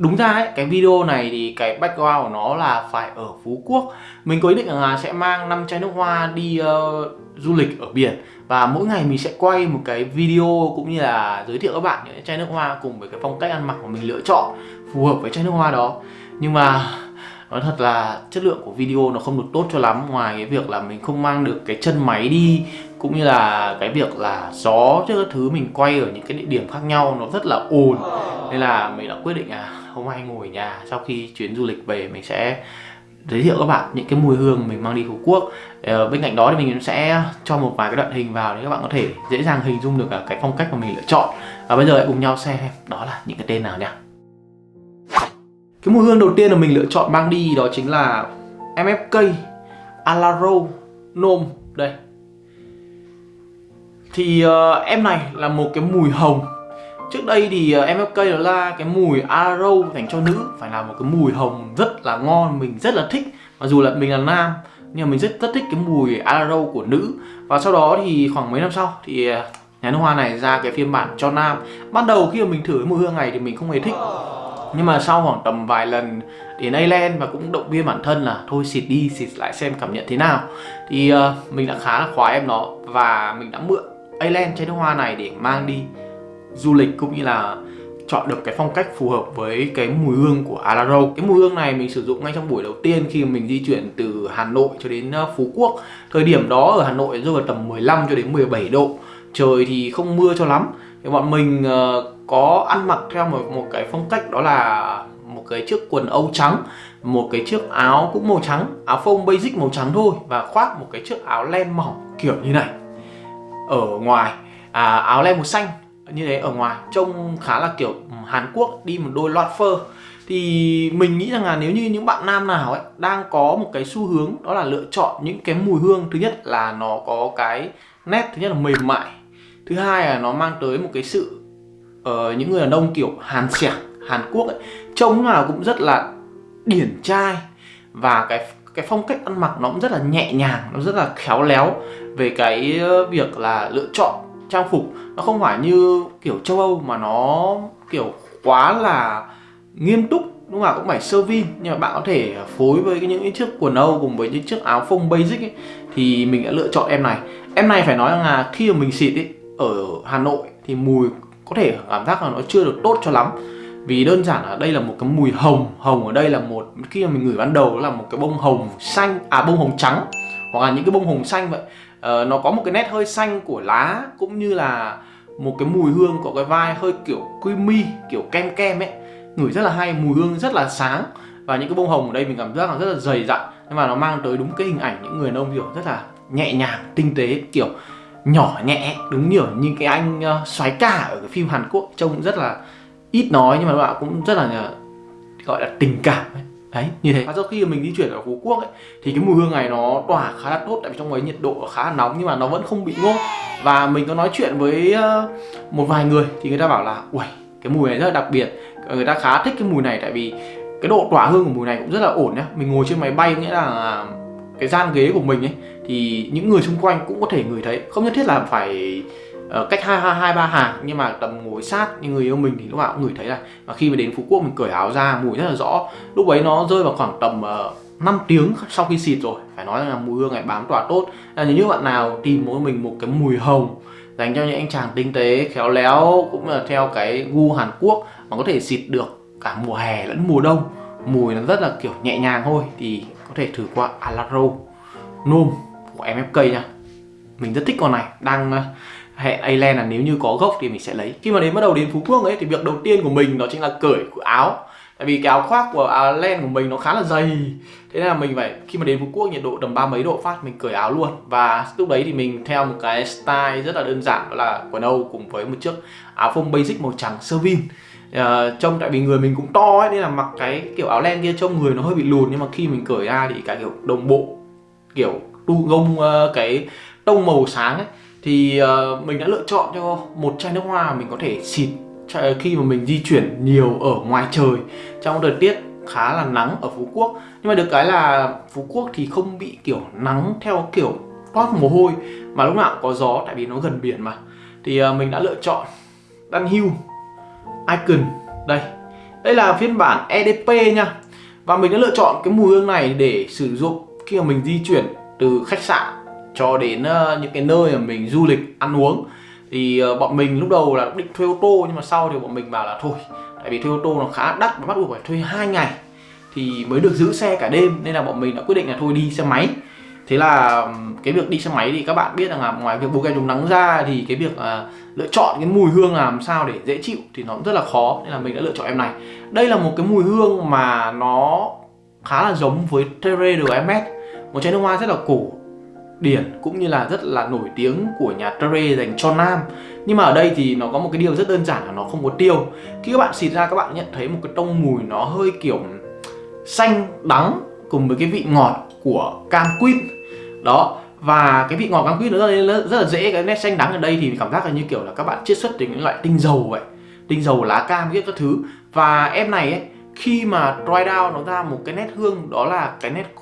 Đúng ra ấy, cái video này thì cái background của nó là phải ở Phú Quốc. Mình có ý định là sẽ mang 5 chai nước hoa đi uh, du lịch ở biển. Và mỗi ngày mình sẽ quay một cái video cũng như là giới thiệu các bạn những chai nước hoa cùng với cái phong cách ăn mặc mà mình lựa chọn phù hợp với chai nước hoa đó. Nhưng mà nói thật là chất lượng của video nó không được tốt cho lắm. Ngoài cái việc là mình không mang được cái chân máy đi cũng như là cái việc là gió chứ các thứ mình quay ở những cái địa điểm khác nhau nó rất là ồn. Nên là mình đã quyết định à không ai ngồi ở nhà sau khi chuyến du lịch về mình sẽ giới thiệu các bạn những cái mùi hương mình mang đi Phú Quốc. Ờ, bên cạnh đó thì mình sẽ cho một vài cái đoạn hình vào để các bạn có thể dễ dàng hình dung được cái phong cách mà mình lựa chọn. Và bây giờ hãy cùng nhau xem đó là những cái tên nào nha. Cái mùi hương đầu tiên mà mình lựa chọn mang đi đó chính là MFK Alaro Nôm. Đây. Thì uh, em này là một cái mùi hồng. Trước đây thì ờ, MLK MFK là cái mùi Arrow dành cho nữ. Phải là một cái mùi hồng rất là ngon Mình rất là thích. Mặc dù là mình là nam Nhưng mà mình rất rất thích cái mùi Arrow của nữ. Và sau đó thì khoảng mấy năm sau Thì ờ, nhà nước hoa này ra cái phiên bản cho nam. Ban đầu khi mà mình thử cái mùi hương này thì mình không hề thích. Nhưng mà sau khoảng tầm vài lần đến Ireland và cũng động viên bản thân là thôi xịt đi xịt lại xem cảm nhận thế nào. Thì uh, mình đã khá là khoái em nó và mình đã mượn Ireland chai nước hoa này để mang đi du lịch cũng như là chọn được cái phong cách phù hợp với cái mùi hương của Alaro Cái mùi hương này mình sử dụng ngay trong buổi đầu tiên khi mình di chuyển từ Hà Nội cho đến ờ, Phú Quốc. Thời điểm đó ở Hà Nội rơi vào tầm 15 cho đến 17 độ. Trời thì không mưa cho lắm. Thì bọn mình ờ, có ăn mặc theo một, một cái phong cách đó là một cái chiếc quần âu trắng một cái chiếc áo cũng màu trắng áo phông basic màu trắng thôi và khoác một cái chiếc áo len mỏng kiểu như này. Ở ngoài à, áo len màu xanh như thế ở ngoài. Trông khá là kiểu Hàn Quốc đi một đôi loạt phơ. Thì mình nghĩ rằng là nếu như những bạn nam nào ấy đang có một cái xu hướng đó là lựa chọn những cái mùi hương thứ nhất là nó có cái nét thứ nhất là mềm mại thứ hai là nó mang tới một cái sự uh, những người đàn ông kiểu hàn xẻng hàn quốc ấy trông nào cũng rất là điển trai và cái cái phong cách ăn mặc nó cũng rất là nhẹ nhàng nó rất là khéo léo về cái ờ, việc là lựa chọn trang phục nó không phải như kiểu châu âu mà nó kiểu quá là nghiêm túc đúng không ạ? Cũng phải sơ vin nhưng mà bạn có thể phối với những cái chiếc quần âu cùng với những chiếc áo phông basic ấy, thì mình đã lựa chọn em này. Em này phải nói rằng là khi mà mình xịt ấy ở Hà Nội thì mùi có thể cảm giác là nó chưa được tốt cho lắm. Vì đơn giản là đây là một cái mùi hồng hồng ở đây là một khi mà mình ngửi ban đầu là một cái bông hồng xanh à bông hồng trắng hoặc là những cái bông hồng xanh vậy uh, nó có một cái nét hơi xanh của lá cũng như là một cái mùi hương có cái vai hơi kiểu creamy kiểu kem kem ấy. Ngửi rất là hay mùi hương rất là sáng. Và những cái bông hồng ở đây mình cảm giác là rất là dày dặn. Nhưng mà nó mang tới đúng cái hình ảnh những người nông kiểu rất là nhẹ nhàng tinh tế kiểu nhỏ nhẹ. Đúng kiểu như cái anh uh, soái cả ở cái phim Hàn Quốc trông rất là ít nói nhưng mà bạn cũng rất là ờ, gọi là tình cảm ấy đấy, như thế. Và sau khi mình di chuyển ở Phú Quốc ấy, thì cái mùi hương này nó tỏa khá là tốt, tại vì trong ấy nhiệt độ khá là nóng nhưng mà nó vẫn không bị ngốt và mình có nói chuyện với ờ, một vài người thì người ta bảo là, uầy, cái mùi này rất là đặc biệt. Ờ, người ta khá thích cái mùi này tại vì cái độ tỏa hương của mùi này cũng rất là ổn nhá. Mình ngồi trên máy bay nghĩa là cái gian ghế của mình ấy, thì những người xung quanh cũng có thể ngửi thấy. Không nhất thiết là phải Ờ, cách hai hai ba hàng nhưng mà tầm ngồi sát như người yêu mình thì lúc nào cũng ngửi thấy là và khi mà đến phú quốc mình cởi áo ra mùi rất là rõ. Lúc ấy nó rơi vào khoảng tầm ờ, uh, 5 tiếng sau khi xịt rồi. Phải nói là mùi hương này bám tỏa tốt. Là nếu như bạn nào tìm mỗi mình một cái mùi hồng dành cho những anh chàng tinh tế khéo léo cũng là theo cái gu Hàn Quốc mà có thể xịt được cả mùa hè lẫn mùa đông mùi nó rất là kiểu nhẹ nhàng thôi thì có thể thử qua Alaro. Nôm của MFK nha. Mình rất thích con này. Đang hệ hẹn Ireland là nếu như có gốc thì mình sẽ lấy. Khi mà đến bắt đầu đến Phú Quốc ấy thì việc đầu tiên của mình đó chính là cởi của áo. Tại vì cái áo khoác của Ireland của mình nó khá là dày. Thế nên là mình phải khi mà đến Phú Quốc nhiệt độ tầm ba mấy độ phát mình cởi áo luôn. Và lúc đấy thì mình theo một cái style rất là đơn giản đó là quần âu cùng với một chiếc áo phông basic màu trắng sơ vin. Uh, trông tại vì người mình cũng to ấy nên là mặc cái kiểu áo len kia trông người nó hơi bị lùn. Nhưng mà khi mình cởi ra thì cái kiểu đồng bộ kiểu tu gông uh, cái tông màu sáng ấy thì uh, mình đã lựa chọn cho một chai nước hoa mình có thể xịt ờ, khi mà mình di chuyển nhiều ở ngoài trời trong thời tiết khá là nắng ở Phú Quốc. Nhưng mà được cái là Phú Quốc thì không bị kiểu nắng theo kiểu toát mồ hôi mà lúc nào cũng có gió tại vì nó gần biển mà. Thì uh, mình đã lựa chọn Dunhill Icon. Đây đây là phiên bản EDP nha. Và mình đã lựa chọn cái mùi hương này để sử dụng khi mà mình di chuyển từ khách sạn cho đến ờ, những cái nơi mà mình du lịch ăn uống. Thì ờ, bọn mình lúc đầu là định thuê ô tô nhưng mà sau thì bọn mình bảo là thôi tại vì thuê ô tô nó khá đắt và bắt buộc phải thuê hai ngày thì mới được giữ xe cả đêm. Nên là bọn mình đã quyết định là thôi đi xe máy. Thế là cái việc đi xe máy thì các bạn biết rằng là ngoài việc bôi kem chống nắng ra thì cái việc uh, lựa chọn cái mùi hương làm sao để dễ chịu thì nó cũng rất là khó nên là mình đã lựa chọn em này. Đây là một cái mùi hương mà nó khá là giống với Terre de Hermes một chai nước hoa rất là cổ điển cũng như là rất là nổi tiếng của nhà Tre dành cho nam. Nhưng mà ở đây thì nó có một cái điều rất đơn giản là nó không có tiêu. Khi các bạn xịt ra các bạn nhận thấy một cái tông mùi nó hơi kiểu xanh đắng cùng với cái vị ngọt của cam quýt. Đó và cái vị ngọt cam quýt nó rất, rất là dễ cái nét xanh đắng ở đây thì cảm giác là như kiểu là các bạn chiết xuất từ những loại tinh dầu vậy. Tinh dầu lá cam các thứ. Và em này ấy khi mà dry down nó ra một cái nét hương đó là cái nét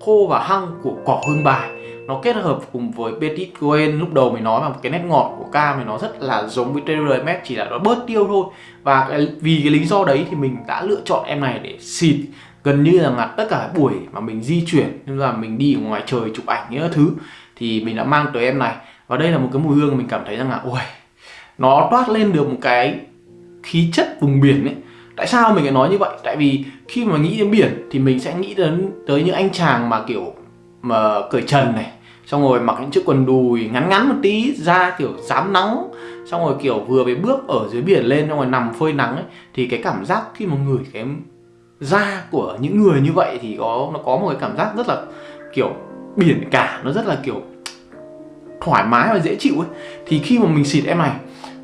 khô và hăng của cỏ hương bài nó kết hợp cùng với Petit Cohen lúc đầu mình nói mà cái nét ngọt của cam mình nó rất là giống với TRMS chỉ là nó bớt tiêu thôi. Và cái, vì cái lý do đấy thì mình đã lựa chọn em này để xịt gần như là ngặt tất cả buổi mà mình di chuyển nên là mình đi ở ngoài trời chụp ảnh những thứ thì mình đã mang tới em này. Và đây là một cái mùi hương mình cảm thấy rằng là ôi nó toát lên được một cái khí chất vùng biển ấy. Tại sao mình lại nói như vậy? Tại vì khi mà nghĩ đến biển thì mình sẽ nghĩ đến tới những anh chàng mà kiểu mà cởi trần này, xong rồi mặc những chiếc quần đùi ngắn ngắn một tí ra kiểu dám nắng xong rồi kiểu vừa mới bước ở dưới biển lên, xong rồi nằm phơi nắng ấy, thì cái cảm giác khi mà ngửi cái da của những người như vậy thì có, nó có một cái cảm giác rất là kiểu biển cả, nó rất là kiểu thoải mái và dễ chịu ấy. Thì khi mà mình xịt em này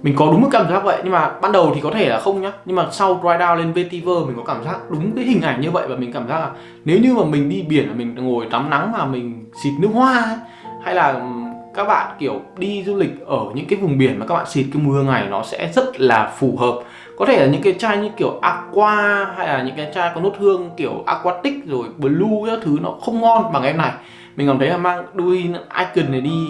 mình có đúng cái cảm giác vậy nhưng mà ban đầu thì có thể là không nhá. Nhưng mà sau dry down lên vetiver mình có cảm giác đúng cái hình ảnh như vậy và mình cảm giác là nếu như mà mình đi biển là mình ngồi tắm nắng mà mình xịt nước hoa ấy, hay là ừ, các bạn kiểu đi du lịch ở những cái vùng biển mà các bạn xịt cái mưa ngày nó sẽ rất là phù hợp. Có thể là những cái chai như kiểu aqua hay là những cái chai có nốt hương kiểu aquatic rồi blue các thứ nó không ngon bằng em này. Mình cảm thấy là mang đuôi icon này đi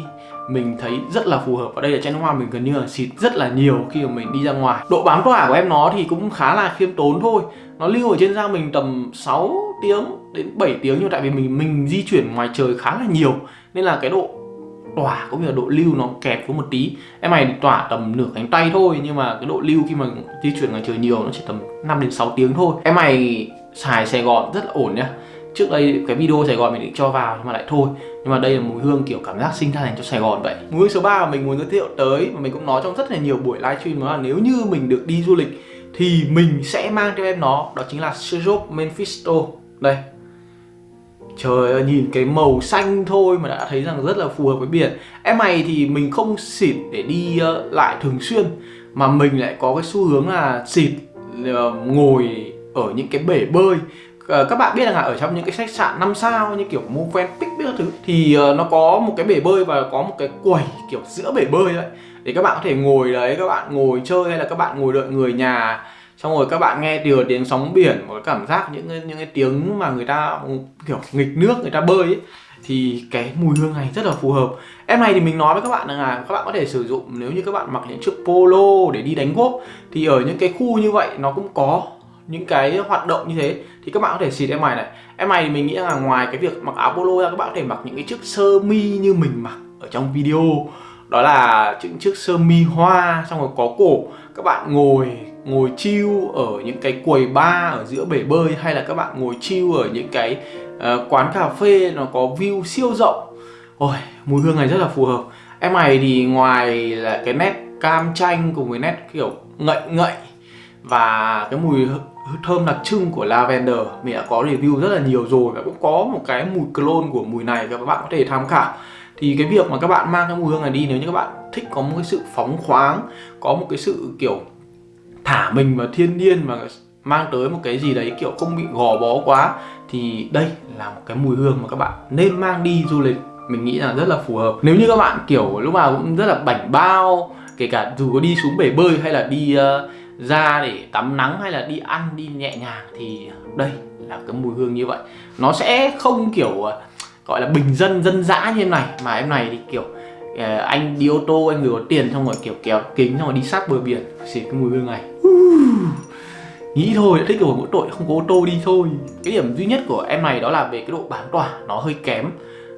mình thấy rất là phù hợp. Ở đây là chai nước hoa mình gần như là xịt rất là nhiều khi mà mình đi ra ngoài. Độ bám tỏa của em nó thì cũng khá là khiêm tốn thôi. Nó lưu ở trên da mình tầm 6 tiếng đến 7 tiếng nhưng tại vì mình mình di chuyển ngoài trời khá là nhiều nên là cái độ tỏa cũng như là độ lưu nó kẹp với một tí. Em này tỏa tầm nửa cánh tay thôi nhưng mà cái độ lưu khi mà di chuyển ngoài trời nhiều nó chỉ tầm 5 đến 6 tiếng thôi. Em này xài Sài Gòn rất là ổn nhá trước đây cái video Sài Gòn mình định cho vào nhưng mà lại thôi. Nhưng mà đây là mùi hương kiểu cảm giác sinh ra dành cho Sài Gòn vậy. Mùi hương số 3 mà mình muốn giới thiệu tới mà mình cũng nói trong rất là nhiều buổi livestream đó là nếu như mình được đi du lịch thì mình sẽ mang theo em nó đó chính là Syrup Mephisto. Đây. Trời ơi, nhìn cái màu xanh thôi mà đã thấy rằng rất là phù hợp với biển. Em này thì mình không xịt để đi ờ, lại thường xuyên Mà mình lại có cái xu hướng là xịt ờ, ngồi ở những cái bể bơi. Ờ, các bạn biết rằng là ở trong những cái khách sạn 5 sao như kiểu Movenpick biết thứ Thì uh, nó có một cái bể bơi và có một cái quầy kiểu giữa bể bơi đấy. Để các bạn có thể ngồi đấy, các bạn ngồi chơi hay là các bạn ngồi đợi người nhà xong rồi các bạn nghe từ tiếng sóng biển một cảm giác những những cái tiếng mà người ta kiểu nghịch nước người ta bơi ấy thì cái mùi hương này rất là phù hợp. Em này thì mình nói với các bạn là các bạn có thể sử dụng nếu như các bạn mặc những chiếc polo để đi đánh golf thì ở những cái khu như vậy nó cũng có những cái hoạt động như thế thì các bạn có thể xịt em mày này. Em này thì mình nghĩ là ngoài cái việc mặc áo polo ra các bạn có thể mặc những cái chiếc sơ mi như mình mặc ở trong video. Đó là những chiếc sơ mi hoa xong rồi có cổ. Các bạn ngồi ngồi chiêu ở những cái quầy bar ở giữa bể bơi hay là các bạn ngồi chiêu ở những cái uh, quán cà phê nó có view siêu rộng. Ôi mùi hương này rất là phù hợp. Em này thì ngoài là cái nét cam chanh cùng với nét kiểu ngậy ngậy và cái mùi thơm đặc trưng của lavender. Mình đã có review rất là nhiều rồi và cũng có một cái mùi clone của mùi này các bạn có thể tham khảo. Thì cái việc mà các bạn mang cái mùi hương này đi nếu như các bạn thích có một cái sự phóng khoáng có một cái sự kiểu thả mình vào thiên nhiên mà mang tới một cái gì đấy kiểu không bị gò bó quá thì đây là một cái mùi hương mà các bạn nên mang đi du lịch. Mình nghĩ là rất là phù hợp. Nếu như các bạn kiểu lúc nào cũng rất là bảnh bao kể cả dù có đi xuống bể bơi hay là đi uh, ra để tắm nắng hay là đi ăn, đi nhẹ nhàng thì đây là cái mùi hương như vậy. Nó sẽ không kiểu ờ, gọi là bình dân dân dã như em này, mà em này thì kiểu ờ, anh đi ô tô, anh người có tiền xong rồi kiểu kéo kính xong rồi đi sát bờ biển. Xịt cái mùi hương này. Nghĩ thôi thích rồi, mỗi tội không có ô tô đi thôi. Cái điểm duy nhất của em này đó là về cái độ bán tỏa, nó hơi kém.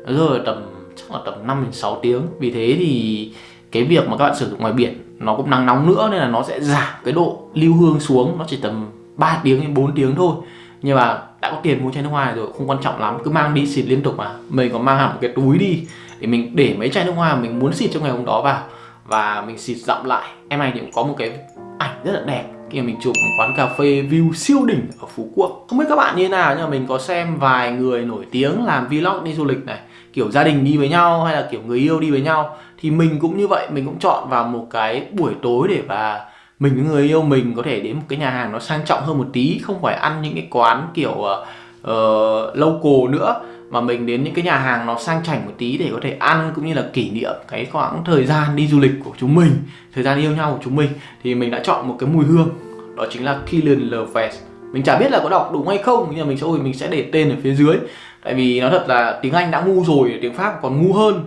Nó rơi tầm, chắc là tầm 5 đến 6 tiếng. Vì thế thì cái việc mà các bạn sử dụng ngoài biển nó cũng nắng nóng nữa nên là nó sẽ giảm cái độ lưu hương xuống. Nó chỉ tầm 3 tiếng đến 4 tiếng thôi. Nhưng mà đã có tiền mua chai nước hoa rồi, không quan trọng lắm, cứ mang đi xịt liên tục mà. Mình có mang hẳn một cái túi đi, để mình để mấy chai nước hoa mình muốn xịt trong ngày hôm đó vào. Và mình xịt dặm lại. Em này thì cũng có một cái ảnh rất là đẹp. Khi mà mình chụp một quán cà phê view siêu đỉnh ở Phú Quốc. Không biết các bạn như thế nào nhưng mà mình có xem vài người nổi tiếng làm vlog đi du lịch này. Kiểu gia đình đi với nhau hay là kiểu người yêu đi với nhau. Thì mình cũng như vậy, mình cũng chọn vào một cái buổi tối để và mình với người yêu mình có thể đến một cái nhà hàng nó sang trọng hơn một tí Không phải ăn những cái quán kiểu uh, local nữa mà mình đến những cái nhà hàng nó sang chảnh một tí để có thể ăn cũng như là kỷ niệm cái khoảng thời gian đi du lịch của chúng mình thời gian yêu nhau của chúng mình. Thì mình đã chọn một cái mùi hương đó chính là Killian Lovest mình chả biết là có đọc đúng hay không nhưng mà mình sẽ mình sẽ để tên ở phía dưới. Tại vì nó thật là tiếng Anh đã ngu rồi tiếng Pháp còn ngu hơn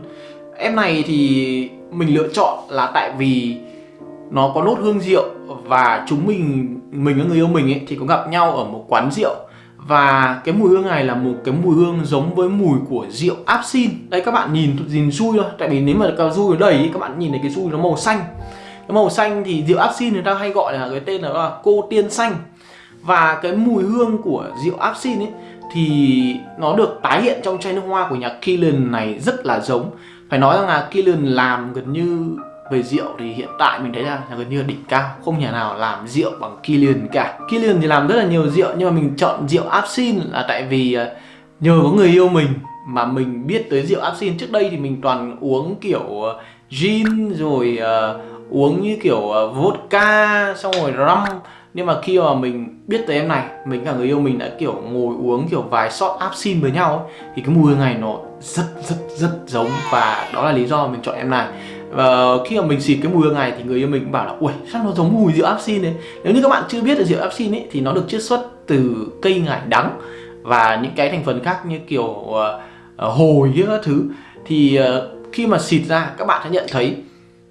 em này thì mình lựa chọn là tại vì nó có nốt hương rượu và chúng mình mình với người yêu mình ấy thì có gặp nhau ở một quán rượu. Và cái mùi hương này là một cái mùi hương giống với mùi của rượu absin. Đây, các bạn nhìn nhìn xui thôi. Tại vì nếu mà cao du ở đây các bạn nhìn thấy cái xui nó màu xanh. Cái màu xanh thì rượu absin người ta hay gọi là cái tên là cô tiên xanh. Và cái mùi hương của rượu absin ấy Thì nó được tái hiện trong chai nước hoa của nhà Killen này rất là giống. Phải nói rằng là Killian làm gần như về rượu thì hiện tại mình thấy là, là gần như là đỉnh cao không nhà nào làm rượu bằng Killian cả. Killian thì làm rất là nhiều rượu nhưng mà mình chọn rượu Absin là tại vì ờ, nhờ có người yêu mình mà mình biết tới rượu Absin trước đây thì mình toàn uống kiểu ờ, gin rồi uh, uống như kiểu vodka xong rồi rum nhưng mà khi mà mình biết tới em này mình cả người yêu mình đã kiểu ngồi uống kiểu vài shot absin với nhau ấy, thì cái mùi hương này nó rất rất rất giống và đó là lý do mình chọn em này. Và khi mà mình xịt cái mùi hương này thì người yêu mình cũng bảo là ui sao nó giống mùi rượu absin đấy nếu như các bạn chưa biết là rượu absin ấy thì nó được chiết xuất từ cây ngải đắng và những cái thành phần khác như kiểu uh, hồi các thứ. Thì uh, khi mà xịt ra các bạn sẽ nhận thấy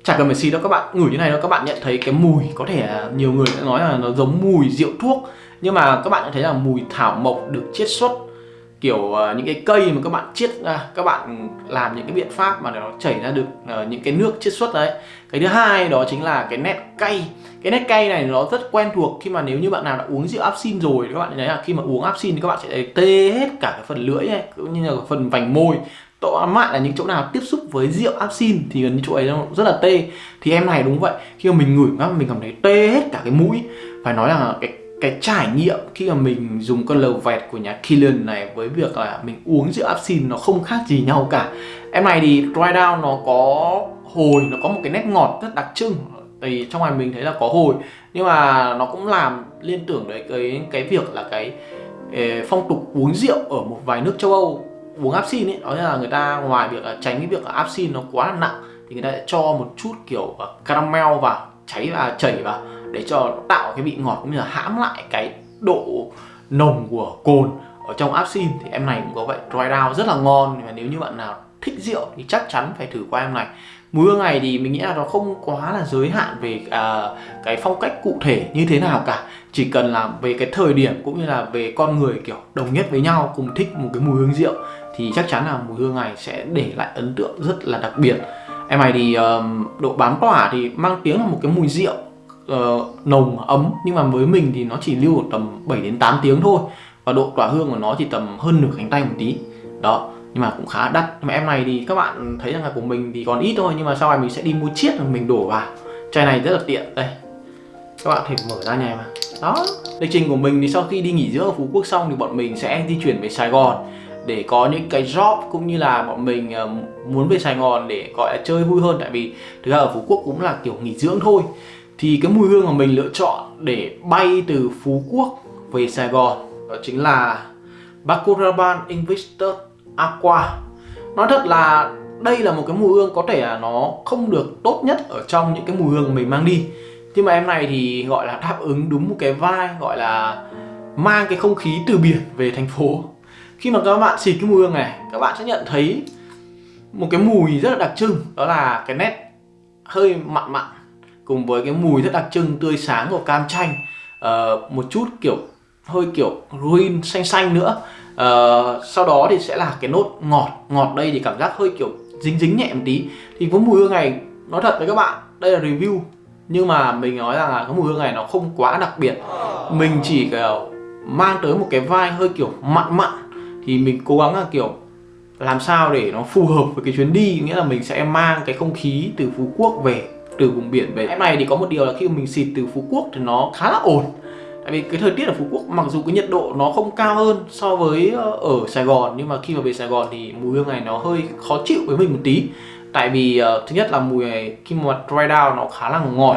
chả cần phải xịt đâu các bạn ngửi như này đâu các bạn nhận thấy cái mùi có thể nhiều người sẽ nói là nó giống mùi rượu thuốc nhưng mà các bạn sẽ thấy là mùi thảo mộc được chiết xuất kiểu uh, những cái cây mà các bạn chiết ra các bạn làm những cái biện pháp mà nó chảy ra được uh, những cái nước chiết xuất đấy. Cái thứ hai đó chính là cái nét cay. Cái nét cay này nó rất quen thuộc khi mà nếu như bạn nào đã uống rượu absin rồi các bạn thấy là khi mà uống absin thì các bạn sẽ tê hết cả cái phần lưỡi này cũng như là phần vành môi tọa mạn là những chỗ nào tiếp xúc với rượu absin thì gần như chỗ ấy nó rất là tê. Thì em này đúng vậy, khi mà mình ngửi ngắm, mình cảm thấy tê hết cả cái mũi. Phải nói là cái cái trải nghiệm khi mà mình dùng con lầu vẹt của nhà Killian này với việc là mình uống rượu absin nó không khác gì nhau cả. Em này thì dry down, nó có hồi, nó có một cái nét ngọt rất đặc trưng. Thì trong ngoài mình thấy là có hồi, nhưng mà nó cũng làm liên tưởng đến cái cái việc là cái ờ, phong tục uống rượu ở một vài nước châu Âu uống áp xin ấy đó là người ta ngoài việc là tránh cái việc absin áp xin nó quá là nặng thì người ta sẽ cho một chút kiểu à, caramel vào cháy và chảy vào để cho tạo cái vị ngọt cũng như là hãm lại cái độ nồng của cồn ở trong áp xin thì em này cũng có vậy dry down rất là ngon. Và nếu như bạn nào thích rượu thì chắc chắn phải thử qua em này. Mùi hương này thì mình nghĩ là nó không quá là giới hạn về à, cái phong cách cụ thể như thế nào cả. Chỉ cần là về cái thời điểm cũng như là về con người kiểu đồng nhất với nhau cùng thích một cái mùi hương rượu thì chắc chắn là mùi hương này sẽ để lại ấn tượng rất là đặc biệt. Em này thì um, độ bám tỏa thì mang tiếng là một cái mùi rượu uh, nồng ấm nhưng mà với mình thì nó chỉ lưu tầm 7 đến 8 tiếng thôi. Và độ tỏa hương của nó chỉ tầm hơn nửa cánh tay một tí. Đó nhưng mà cũng khá đắt. Nhưng mà em này thì các bạn thấy rằng là của mình thì còn ít thôi nhưng mà sau này mình sẽ đi mua chiết rồi mình đổ vào. Chai này rất là tiện. Đây các bạn thể mở ra nhà mà. Đó lịch trình của mình thì sau khi đi nghỉ dưỡng ở Phú Quốc xong thì bọn mình sẽ di chuyển về Sài Gòn để có những cái job cũng như là bọn mình ờ, muốn về Sài Gòn để, gọi là, chơi vui hơn. Tại vì thực ra ở Phú Quốc cũng là kiểu nghỉ dưỡng thôi. Thì cái mùi hương mà mình lựa chọn để bay từ Phú Quốc về Sài Gòn, đó chính là Bacuraban Invictus Aqua. Nói thật là đây là một cái mùi hương có thể là nó không được tốt nhất ở trong những cái mùi hương mình mang đi. Nhưng mà em này thì, gọi là, đáp ứng đúng một cái vai gọi là, mang cái không khí từ biển về thành phố khi mà các bạn xịt cái mùi hương này các bạn sẽ nhận thấy một cái mùi rất là đặc trưng đó là cái nét hơi mặn mặn cùng với cái mùi rất đặc trưng tươi sáng của cam chanh. Uh, một chút kiểu hơi kiểu green xanh xanh nữa. Uh, sau đó thì sẽ là cái nốt ngọt. Ngọt đây thì cảm giác hơi kiểu dính dính nhẹ một tí. Thì với mùi hương này nói thật với các bạn đây là review. Nhưng mà mình nói rằng là cái mùi hương này nó không quá đặc biệt. Mình chỉ kiểu mang tới một cái vai hơi kiểu mặn mặn thì mình cố gắng là kiểu làm sao để nó phù hợp với cái chuyến đi nghĩa là mình sẽ mang cái không khí từ Phú Quốc về từ vùng biển về. Em này thì có một điều là khi mình xịt từ Phú Quốc thì nó khá là ổn. Tại vì cái thời tiết ở Phú Quốc mặc dù cái nhiệt độ nó không cao hơn so với ờ, ở Sài Gòn nhưng mà khi mà về Sài Gòn thì mùi hương này nó hơi khó chịu với mình một tí. Tại vì uh, thứ nhất là mùi này khi mà dry down nó khá là ngọt.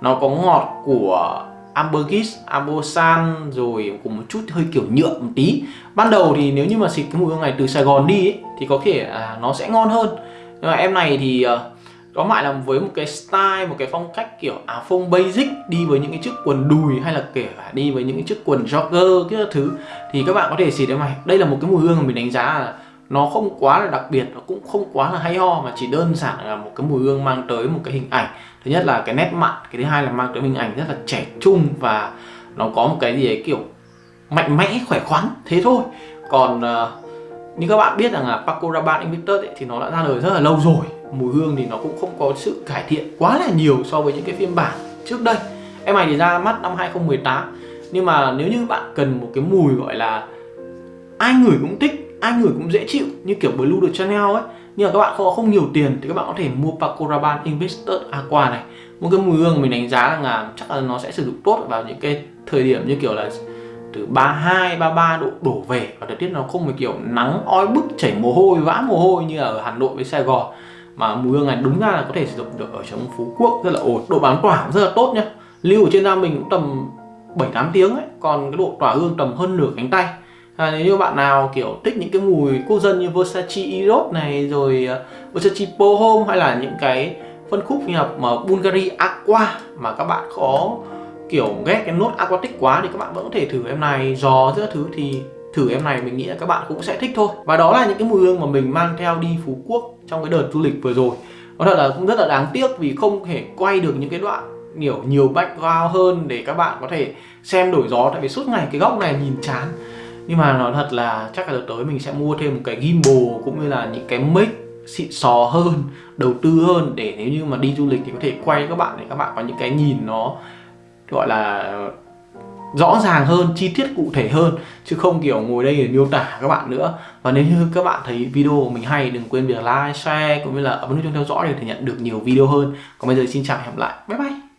Nó có ngọt của Ambergris, Ambosan rồi cùng một chút hơi kiểu nhựa một tí. Ban đầu thì nếu như mà xịt cái mùi hương này từ Sài Gòn đi ấy, thì có thể à, nó sẽ ngon hơn. Nhưng mà em này thì à, có lại là với một cái style một cái phong cách kiểu à, áo phông basic đi với những cái chiếc quần đùi hay là kể cả đi với những cái chiếc quần jogger cái thứ. Thì các bạn có thể xịt em này. Đây là một cái mùi hương mà mình đánh giá là nó không quá là đặc biệt nó cũng không quá là hay ho mà chỉ đơn giản là một cái mùi hương mang tới một cái hình ảnh. Thứ nhất là cái nét mặn cái thứ hai là mang tới hình ảnh rất là trẻ trung và nó có một cái gì ấy kiểu mạnh mẽ khỏe khoắn thế thôi. Còn uh, như các bạn biết rằng là Paco Rabanne Invictus ấy, thì nó đã ra đời rất là lâu rồi. Mùi hương thì nó cũng không có sự cải thiện quá là nhiều so với những cái phiên bản trước đây. Em này thì ra mắt năm 2018 nhưng mà nếu như bạn cần một cái mùi gọi là ai ngửi cũng thích ai ngửi cũng dễ chịu như kiểu Blue được Chanel ấy. Nhưng mà các bạn không không nhiều tiền thì các bạn có thể mua Paco Rabanne Investor à, Aqua này. Một cái mùi hương mình đánh giá là, là chắc là nó sẽ sử dụng tốt vào những cái thời điểm như kiểu là từ 32, 33 độ đổ về. Và thời tiết nó không phải kiểu nắng oi bức chảy mồ hôi vã mồ hôi như ở Hà Nội với Sài Gòn. Mà mùi hương này đúng ra là có thể sử dụng được ở trong Phú Quốc rất là ổn. Độ bán tỏa rất là tốt nhá. Lưu ở trên da mình cũng tầm 7 8 tiếng ấy. Còn cái độ tỏa hương tầm hơn nửa cánh tay à, nếu như bạn nào kiểu thích những cái mùi quốc dân như Versace Eros này rồi uh, Versace Pohom hay là những cái phân khúc như là mà Bulgari Aqua mà các bạn có kiểu ghét cái nốt aquatic quá thì các bạn vẫn có thể thử em này. Giò giữa thứ thì thử em này mình nghĩ là các bạn cũng sẽ thích thôi. Và đó là những cái mùi hương mà mình mang theo đi Phú Quốc trong cái đợt du lịch vừa rồi. Có thật là cũng rất là đáng tiếc vì không thể quay được những cái đoạn nhiều nhiều background hơn để các bạn có thể xem đổi gió. Tại vì suốt ngày cái góc này nhìn chán nhưng mà nói thật là chắc là đợt tới mình sẽ mua thêm một cái gimbal cũng như là những cái mic xịn sò hơn đầu tư hơn để nếu như mà đi du lịch thì có thể quay các bạn để các bạn có những cái nhìn nó gọi là rõ ràng hơn, chi tiết cụ thể hơn chứ không kiểu ngồi đây để miêu tả các bạn nữa. Và nếu như các bạn thấy video của mình hay đừng quên việc like, share cũng như là ấn nút chuông theo dõi để thể nhận được nhiều video hơn. Còn bây giờ xin chào và hẹn gặp lại. Bye bye.